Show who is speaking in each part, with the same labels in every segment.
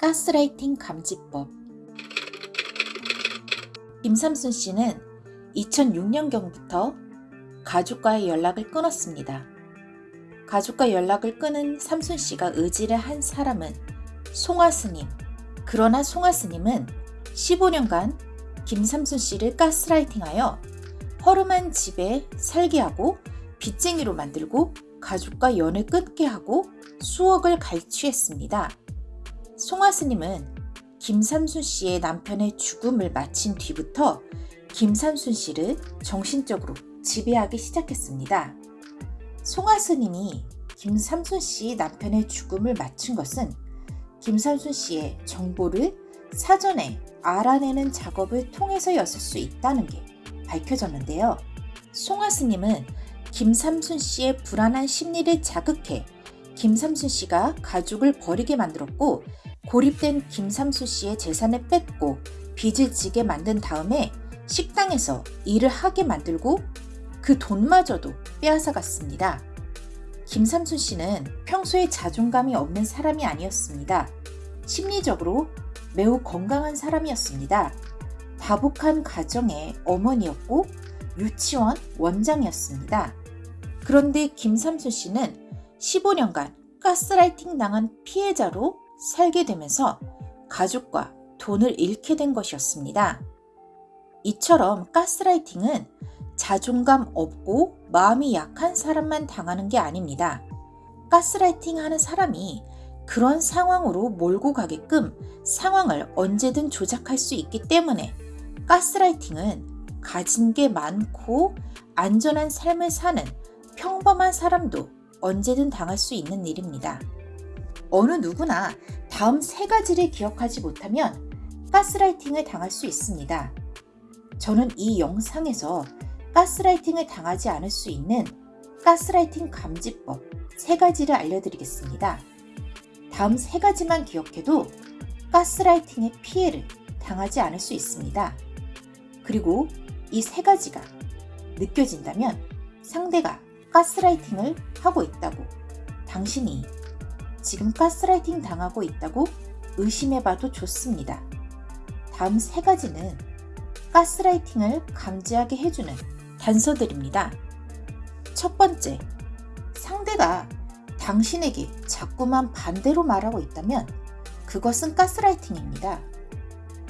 Speaker 1: 가스라이팅 감지법 김삼순 씨는 2006년경부터 가족과의 연락을 끊었습니다. 가족과 연락을 끊은 삼순 씨가 의지를 한 사람은 송화스님. 그러나 송화스님은 15년간 김삼순 씨를 가스라이팅하여 허름한 집에 살게 하고 빚쟁이로 만들고 가족과 연을 끊게 하고 수억을 갈취했습니다. 송하스님은 김삼순 씨의 남편의 죽음을 마친 뒤부터 김삼순 씨를 정신적으로 지배하기 시작했습니다. 송하스님이 김삼순 씨 남편의 죽음을 마친 것은 김삼순 씨의 정보를 사전에 알아내는 작업을 통해서였을 수 있다는 게 밝혀졌는데요. 송하스님은 김삼순 씨의 불안한 심리를 자극해 김삼순 씨가 가족을 버리게 만들었고 고립된 김삼순 씨의 재산을 뺏고 빚을 지게 만든 다음에 식당에서 일을 하게 만들고 그 돈마저도 빼앗아 갔습니다. 김삼순 씨는 평소에 자존감이 없는 사람이 아니었습니다. 심리적으로 매우 건강한 사람이었습니다. 다복한 가정의 어머니였고 유치원 원장이었습니다. 그런데 김삼순 씨는 15년간 가스라이팅 당한 피해자로 살게 되면서 가족과 돈을 잃게 된 것이었습니다. 이처럼 가스라이팅은 자존감 없고 마음이 약한 사람만 당하는 게 아닙니다. 가스라이팅 하는 사람이 그런 상황으로 몰고 가게끔 상황을 언제든 조작할 수 있기 때문에 가스라이팅은 가진 게 많고 안전한 삶을 사는 평범한 사람도 언제든 당할 수 있는 일입니다. 어느 누구나 다음 세 가지를 기억하지 못하면 가스라이팅을 당할 수 있습니다. 저는 이 영상에서 가스라이팅을 당하지 않을 수 있는 가스라이팅 감지법 세 가지를 알려드리겠습니다. 다음 세 가지만 기억해도 가스라이팅의 피해를 당하지 않을 수 있습니다. 그리고 이 세 가지가 느껴진다면 상대가 가스라이팅을 하고 있다고 당신이 지금 가스라이팅 당하고 있다고 의심해봐도 좋습니다. 다음 세 가지는 가스라이팅을 감지하게 해주는 단서들입니다. 첫 번째, 상대가 당신에게 자꾸만 반대로 말하고 있다면 그것은 가스라이팅입니다.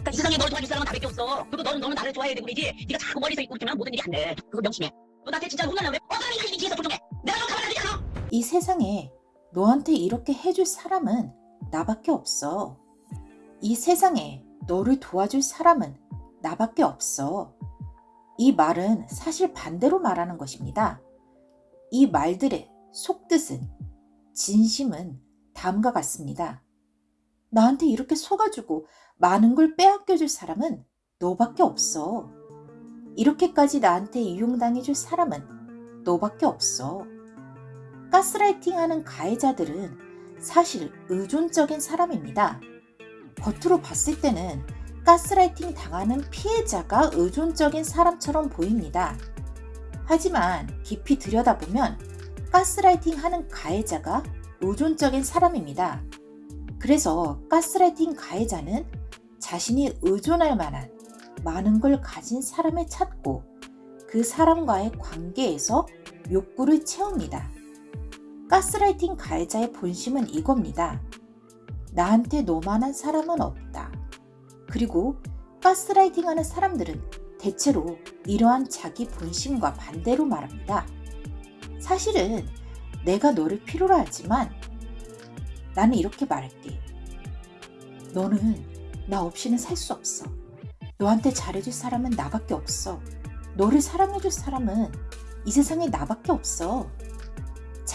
Speaker 2: 그러니까 이 세상에 널 도와줄 사람은 다밖에 없어. 그리고 너는 너는 나를 좋아해야 되고 그러지. 네가 자꾸 머리서 있고 있으면 모든 일이 안 돼. 그거 명심해. 너 나한테 진짜 혼나려면 어머니 당신이 뒤에서 조종해. 내가 너 가만히 있잖아.
Speaker 1: 이 세상에 너한테 이렇게 해줄 사람은 나밖에 없어. 이 세상에 너를 도와줄 사람은 나밖에 없어. 이 말은 사실 반대로 말하는 것입니다. 이 말들의 속뜻은 진심은 다음과 같습니다. 나한테 이렇게 속아주고 많은 걸 빼앗겨줄 사람은 너밖에 없어. 이렇게까지 나한테 이용당해줄 사람은 너밖에 없어. 가스라이팅 하는 가해자들은 사실 의존적인 사람입니다. 겉으로 봤을 때는 가스라이팅 당하는 피해자가 의존적인 사람처럼 보입니다. 하지만 깊이 들여다보면 가스라이팅 하는 가해자가 의존적인 사람입니다. 그래서 가스라이팅 가해자는 자신이 의존할 만한 많은 걸 가진 사람을 찾고 그 사람과의 관계에서 욕구를 채웁니다. 가스라이팅 가해자의 본심은 이겁니다. 나한테 너만한 사람은 없다. 그리고 가스라이팅 하는 사람들은 대체로 이러한 자기 본심과 반대로 말합니다. 사실은 내가 너를 필요로 하지만 나는 이렇게 말할게. 너는 나 없이는 살 수 없어. 너한테 잘해줄 사람은 나밖에 없어. 너를 사랑해줄 사람은 이 세상에 나밖에 없어.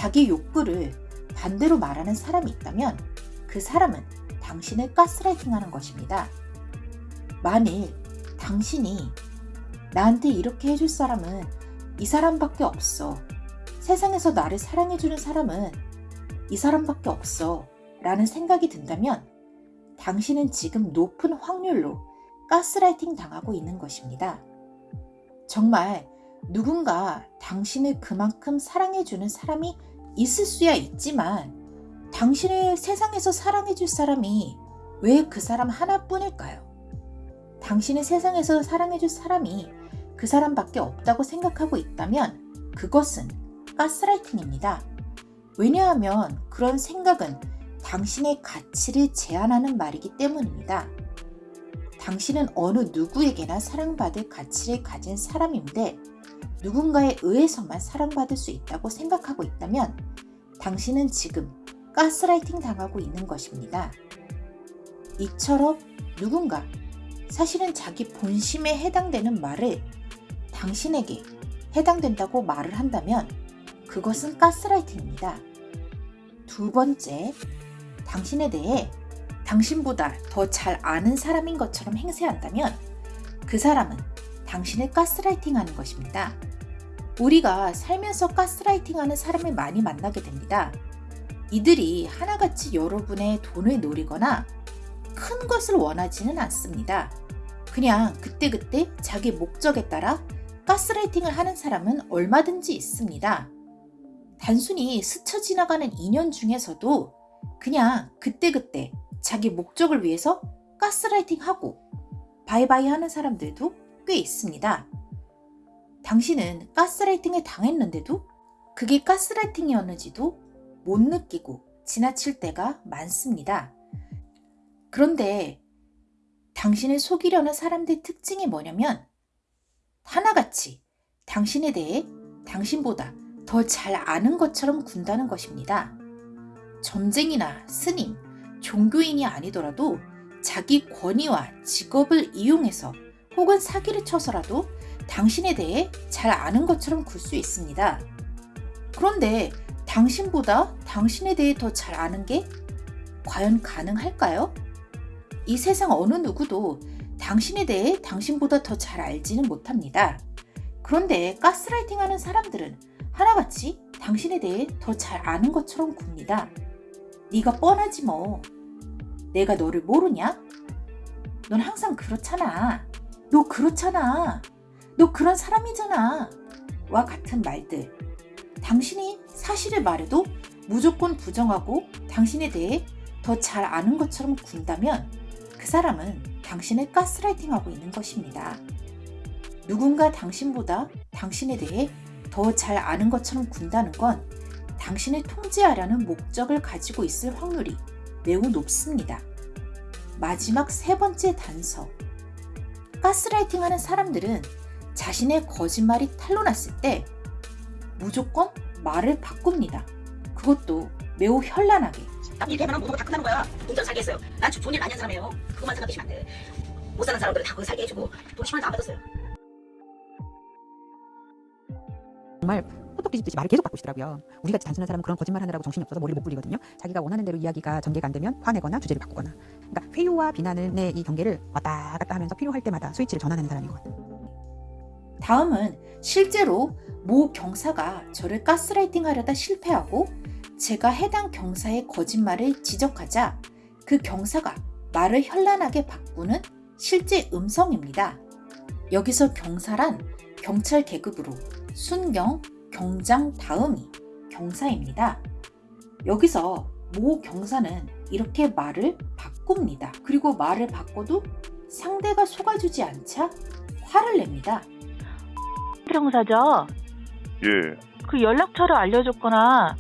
Speaker 1: 자기 욕구를 반대로 말하는 사람이 있다면 그 사람은 당신을 가스라이팅 하는 것입니다. 만일 당신이 나한테 이렇게 해줄 사람은 이 사람밖에 없어. 세상에서 나를 사랑해주는 사람은 이 사람밖에 없어. 라는 생각이 든다면 당신은 지금 높은 확률로 가스라이팅 당하고 있는 것입니다. 정말 누군가 당신을 그만큼 사랑해주는 사람이 있을 수야 있지만 당신을 세상에서 사랑해줄 사람이 왜 그 사람 하나뿐일까요? 당신의 세상에서 사랑해줄 사람이 그 사람밖에 없다고 생각하고 있다면 그것은 가스라이팅입니다. 왜냐하면 그런 생각은 당신의 가치를 제한하는 말이기 때문입니다. 당신은 어느 누구에게나 사랑받을 가치를 가진 사람인데 누군가에 의해서만 사랑받을 수 있다고 생각하고 있다면 당신은 지금 가스라이팅 당하고 있는 것입니다. 이처럼 누군가 사실은 자기 본심에 해당되는 말을 당신에게 해당된다고 말을 한다면 그것은 가스라이팅입니다. 두 번째, 당신에 대해 당신보다 더 잘 아는 사람인 것처럼 행세한다면 그 사람은 당신을 가스라이팅 하는 것입니다. 우리가 살면서 가스라이팅 하는 사람을 많이 만나게 됩니다. 이들이 하나같이 여러분의 돈을 노리거나 큰 것을 원하지는 않습니다. 그냥 그때그때 자기 목적에 따라 가스라이팅을 하는 사람은 얼마든지 있습니다. 단순히 스쳐 지나가는 인연 중에서도 그냥 그때그때 자기 목적을 위해서 가스라이팅 하고 바이바이 하는 사람들도 꽤 있습니다. 당신은 가스라이팅을 당했는데도 그게 가스라이팅이었는지도 못 느끼고 지나칠 때가 많습니다. 그런데 당신을 속이려는 사람들의 특징이 뭐냐면 하나같이 당신에 대해 당신보다 더 잘 아는 것처럼 군다는 것입니다. 점쟁이나 스님, 종교인이 아니더라도 자기 권위와 직업을 이용해서 혹은 사기를 쳐서라도 당신에 대해 잘 아는 것처럼 굴 수 있습니다. 그런데 당신보다 당신에 대해 더 잘 아는 게 과연 가능할까요? 이 세상 어느 누구도 당신에 대해 당신보다 더 잘 알지는 못합니다. 그런데 가스라이팅 하는 사람들은 하나같이 당신에 대해 더 잘 아는 것처럼 굽니다. 네가 뻔하지 뭐. 내가 너를 모르냐? 넌 항상 그렇잖아. 너 그렇잖아. 너 그런 사람이잖아. 와 같은 말들. 당신이 사실을 말해도 무조건 부정하고 당신에 대해 더 잘 아는 것처럼 군다면 그 사람은 당신을 가스라이팅하고 있는 것입니다. 누군가 당신보다 당신에 대해 더 잘 아는 것처럼 군다는 건 당신을 통제하려는 목적을 가지고 있을 확률이 매우 높습니다. 마지막 세 번째 단서. 가스라이팅 하는 사람들은 자신의 거짓말이 탄로났을 때 무조건 말을 바꿉니다. 그것도 매우 현란하게.
Speaker 2: 남 이렇게 하면 모든 거다 끝나는 거야. 돈전 살게 했어요. 난 좋은 일 많이 한 사람이에요. 그것만 생각하시면 안 돼. 못 사는 사람들은 다 그거 살게 해주고 돈 10만 원도 안 받았어요.
Speaker 3: 정말 호떡 뒤집듯이 말을 계속 바꾸시더라고요 우리같이 단순한 사람은 그런 거짓말 하느라고 정신이 없어서 머리를 못 굴리거든요. 자기가 원하는 대로 이야기가 전개가 안 되면 화내거나 주제를 바꾸거나. 그러니까 회유와 비난의 이 경계를 왔다 갔다 하면서 필요할 때마다 스위치를 전환하는 사람이거든요.
Speaker 1: 다음은 실제로 모 경사가 저를 가스라이팅 하려다 실패하고 제가 해당 경사의 거짓말을 지적하자 그 경사가 말을 현란하게 바꾸는 실제 음성입니다. 여기서 경사란 경찰 계급으로 순경, 경장 다음이 경사입니다. 여기서 모 경사는 이렇게 말을 바꿉니다. 그리고 말을 바꿔도 상대가 속아주지 않자 화를 냅니다.
Speaker 4: 형사죠?
Speaker 5: 예,
Speaker 4: 그 연락처를 알려줬거나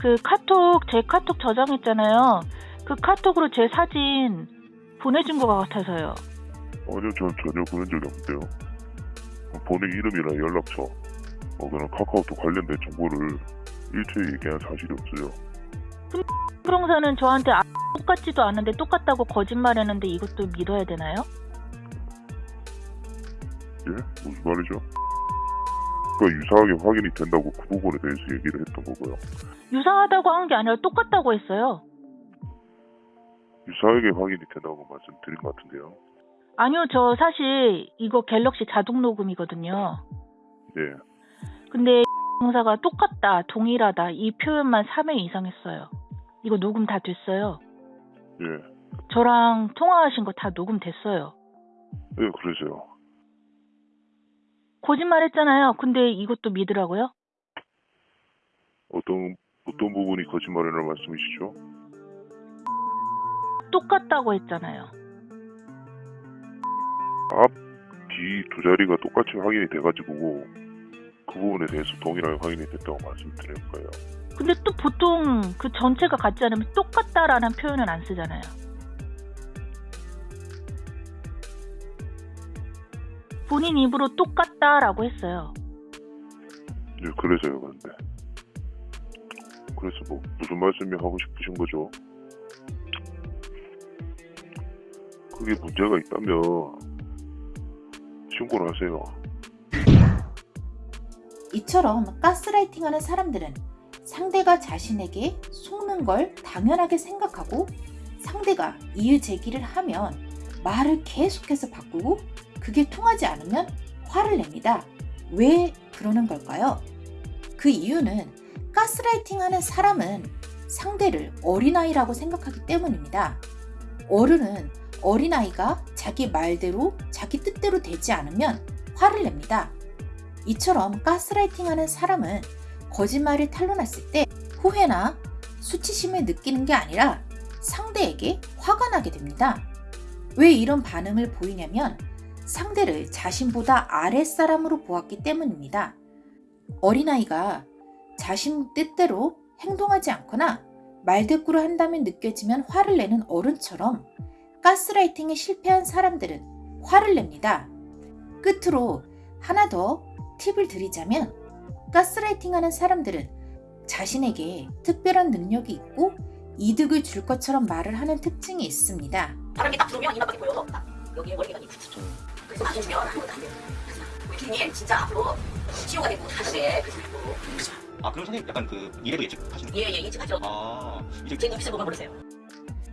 Speaker 4: 그 카톡 제 카톡 저장했잖아요. 그 카톡으로 제 사진 보내준 것 같아서요.
Speaker 5: 아니요, 전 전혀 그런 적이 없는데요. 본인 이름이나 연락처, 어, 그런 카카오톡 관련된 정보를 일체히 얘기한 사실이 없어요.
Speaker 4: 형사는 저한테 아, 똑같지도 않은데 똑같다고 거짓말했는데 이것도 믿어야 되나요?
Speaker 5: 예? 무슨 말이죠? 그러니까 유사하게 확인이 된다고 그 부분에 대해서 얘기를 했던 거고요.
Speaker 4: 유사하다고 한 게 아니라 똑같다고 했어요.
Speaker 5: 유사하게 확인이 된다고 말씀드린 것 같은데요.
Speaker 4: 아니요, 저 사실 이거 갤럭시 자동 녹음이거든요.
Speaker 5: 예,
Speaker 4: 근데 형사가 똑같다, 동일하다 이 표현만 3회 이상 했어요. 이거 녹음 다 됐어요.
Speaker 5: 예,
Speaker 4: 저랑 통화하신 거 다 녹음됐어요.
Speaker 5: 예, 그러세요.
Speaker 4: 거짓말 했잖아요. 근데 이것도 믿으라고요?
Speaker 5: 어떤, 어떤 부분이 거짓말이라는 말씀이시죠?
Speaker 4: 똑같다고 했잖아요.
Speaker 5: 뒤두 자리가 똑같이 확인이 돼가지고 그 부분에 대해서 동일하게 확인이 됐다고 말씀드릴 거예요.
Speaker 4: 근데 또 보통 그 전체가 같지 않으면 똑같다라는 표현은 안 쓰잖아요. 본인 입으로 똑같다라고 했어요.
Speaker 5: 네, 그래서요, 그런데. 그래서 뭐 무슨 말씀이 하고 싶으신 거죠? 그게 문제가 있다면 신고를 하세요.
Speaker 1: 이처럼 가스라이팅하는 사람들은 상대가 자신에게 속는 걸 당연하게 생각하고 상대가 이유 제기를 하면 말을 계속해서 바꾸고 그게 통하지 않으면 화를 냅니다. 왜 그러는 걸까요? 그 이유는 가스라이팅 하는 사람은 상대를 어린아이라고 생각하기 때문입니다. 어른은 어린아이가 자기 말대로 자기 뜻대로 되지 않으면 화를 냅니다. 이처럼 가스라이팅 하는 사람은 거짓말을 탄로났을 때 후회나 수치심을 느끼는 게 아니라 상대에게 화가 나게 됩니다. 왜 이런 반응을 보이냐면 상대를 자신보다 아랫사람으로 보았기 때문입니다. 어린아이가 자신 뜻대로 행동하지 않거나 말대꾸를 한다면 느껴지면 화를 내는 어른처럼 가스라이팅에 실패한 사람들은 화를 냅니다. 끝으로 하나 더 팁을 드리자면 가스라이팅 하는 사람들은 자신에게 특별한 능력이 있고 이득을 줄 것처럼 말을 하는 특징이 있습니다.
Speaker 2: 바람이 딱 들어오면 이마밖에 보여. 딱 여기에 머리가 있고. 그래서 맞춰주면 아무것도 안 돼. 우리 진짜 앞으로 치료가 되고 하시네. 그래서
Speaker 6: 아 그럼 선생님 약간 그 미래도 예측하시는 거예요?
Speaker 2: 예예 예측하죠.
Speaker 6: 아 이제
Speaker 2: 제 눈빛을 보면 모르세요.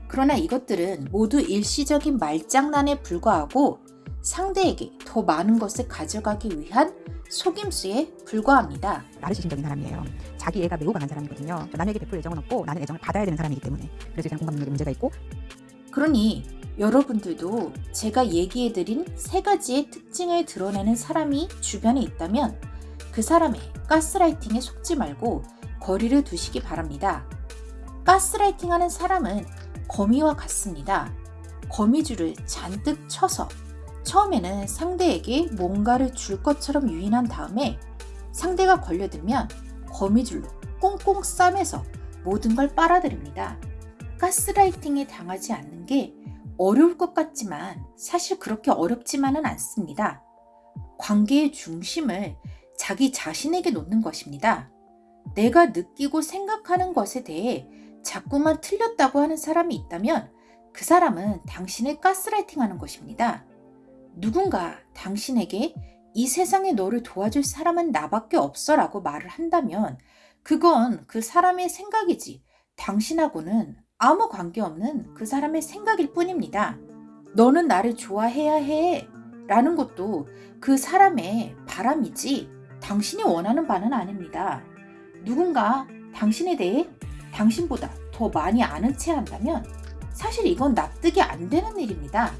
Speaker 1: 그러나 이것들은 모두 일시적인 말장난에 불과하고 상대에게 더 많은 것을 가져가기 위한 속임수에 불과합니다.
Speaker 3: 나르시즘적인 사람이에요. 자기 애가 매우 강한 사람이거든요. 남에게 베풀 애정은 없고 나는 애정을 받아야 되는 사람이기 때문에 그래서 일단 공감 능력에 문제가 있고
Speaker 1: 그러니 여러분들도 제가 얘기해드린 세 가지의 특징을 드러내는 사람이 주변에 있다면 그 사람의 가스라이팅에 속지 말고 거리를 두시기 바랍니다. 가스라이팅 하는 사람은 거미와 같습니다. 거미줄을 잔뜩 쳐서 처음에는 상대에게 뭔가를 줄 것처럼 유인한 다음에 상대가 걸려들면 거미줄로 꽁꽁 싸매서 모든 걸 빨아들입니다. 가스라이팅에 당하지 않는 게 어려울 것 같지만 사실 그렇게 어렵지만은 않습니다. 관계의 중심을 자기 자신에게 놓는 것입니다. 내가 느끼고 생각하는 것에 대해 자꾸만 틀렸다고 하는 사람이 있다면 그 사람은 당신을 가스라이팅 하는 것입니다. 누군가 당신에게 이 세상에 너를 도와줄 사람은 나밖에 없어 라고 말을 한다면 그건 그 사람의 생각이지 당신하고는 아무 관계없는 그 사람의 생각일 뿐입니다. 너는 나를 좋아해야 해 라는 것도 그 사람의 바람이지 당신이 원하는 바는 아닙니다. 누군가 당신에 대해 당신보다 더 많이 아는 체 한다면 사실 이건 납득이 안 되는 일입니다.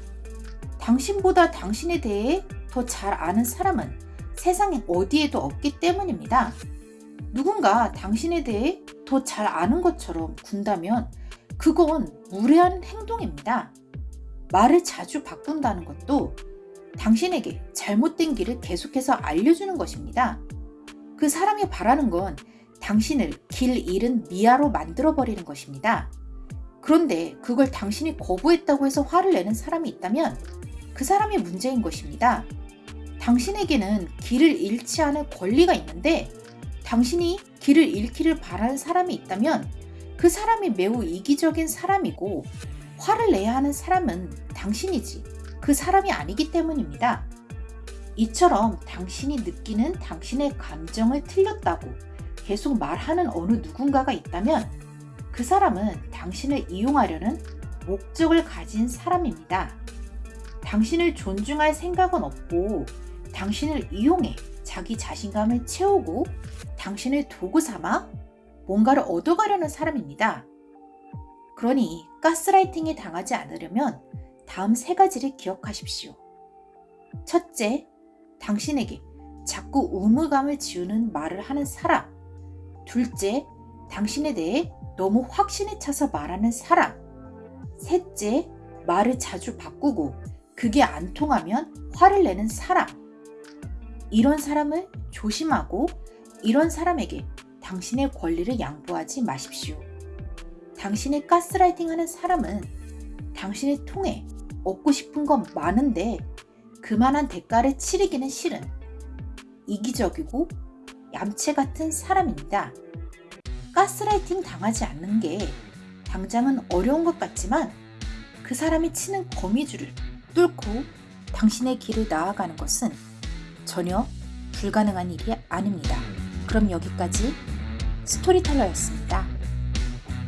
Speaker 1: 당신보다 당신에 대해 더 잘 아는 사람은 세상에 어디에도 없기 때문입니다. 누군가 당신에 대해 더 잘 아는 것처럼 군다면 그건 무례한 행동입니다. 말을 자주 바꾼다는 것도 당신에게 잘못된 길을 계속해서 알려주는 것입니다. 그 사람이 바라는 건 당신을 길 잃은 미아로 만들어버리는 것입니다. 그런데 그걸 당신이 거부했다고 해서 화를 내는 사람이 있다면 그 사람이 문제인 것입니다. 당신에게는 길을 잃지 않을 권리가 있는데 당신이 길을 잃기를 바라는 사람이 있다면 그 사람이 매우 이기적인 사람이고 화를 내야 하는 사람은 당신이지 그 사람이 아니기 때문입니다. 이처럼 당신이 느끼는 당신의 감정을 틀렸다고 계속 말하는 어느 누군가가 있다면 그 사람은 당신을 이용하려는 목적을 가진 사람입니다. 당신을 존중할 생각은 없고 당신을 이용해 자기 자신감을 채우고 당신을 도구 삼아 뭔가를 얻어가려는 사람입니다. 그러니 가스라이팅에 당하지 않으려면 다음 세 가지를 기억하십시오. 첫째, 당신에게 자꾸 의무감을 지우는 말을 하는 사람. 둘째, 당신에 대해 너무 확신에 차서 말하는 사람. 셋째, 말을 자주 바꾸고 그게 안 통하면 화를 내는 사람. 이런 사람을 조심하고 이런 사람에게 당신의 권리를 양보하지 마십시오. 당신의 가스라이팅 하는 사람은 당신을 통해 얻고 싶은 건 많은데 그만한 대가를 치르기는 싫은 이기적이고 얌체 같은 사람입니다. 가스라이팅 당하지 않는 게 당장은 어려운 것 같지만 그 사람이 치는 거미줄을 뚫고 당신의 길을 나아가는 것은 전혀 불가능한 일이 아닙니다. 그럼 여기까지 스토리텔러였습니다.